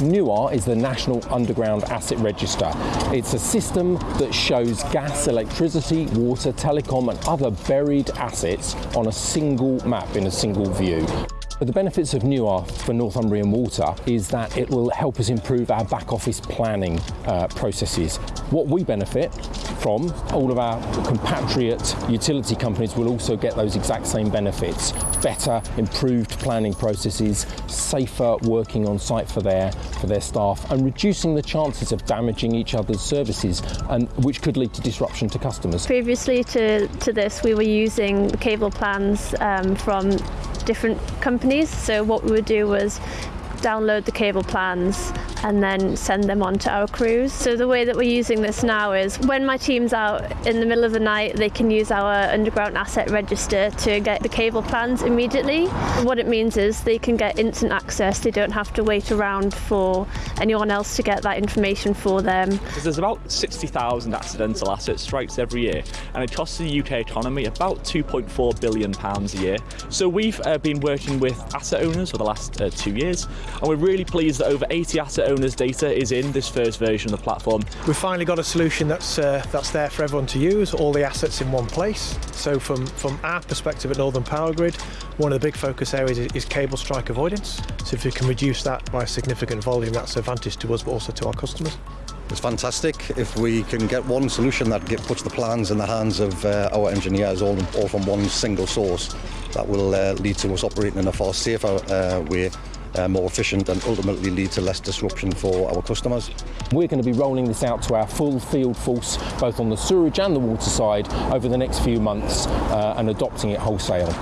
NUAR is the National Underground Asset Register. It's a system that shows gas, electricity, water, telecom and other buried assets on a single map in a single view. But the benefits of NUAR for Northumbrian Water is that it will help us improve our back office planning uh, processes. What we benefit from, all of our compatriot utility companies will also get those exact same benefits. Better, improved planning processes, safer working on site for their, for their staff and reducing the chances of damaging each other's services and which could lead to disruption to customers. Previously to, to this we were using cable plans um, from different companies. So what we would do was download the cable plans and then send them on to our crews. So the way that we're using this now is when my team's out in the middle of the night, they can use our underground asset register to get the cable plans immediately. What it means is they can get instant access. They don't have to wait around for anyone else to get that information for them. There's about 60,000 accidental asset strikes every year and it costs the UK economy about 2.4 billion pounds a year. So we've uh, been working with asset owners for the last uh, two years and we're really pleased that over 80 asset owners data is in this first version of the platform. We've finally got a solution that's uh, that's there for everyone to use, all the assets in one place. So from, from our perspective at Northern Powergrid, one of the big focus areas is, is cable strike avoidance. So if we can reduce that by a significant volume, that's an advantage to us but also to our customers. It's fantastic if we can get one solution that get, puts the plans in the hands of uh, our engineers all, all from one single source. That will uh, lead to us operating in a far safer uh, way uh, more efficient and ultimately lead to less disruption for our customers. We're going to be rolling this out to our full field force, both on the sewerage and the water side, over the next few months uh, and adopting it wholesale.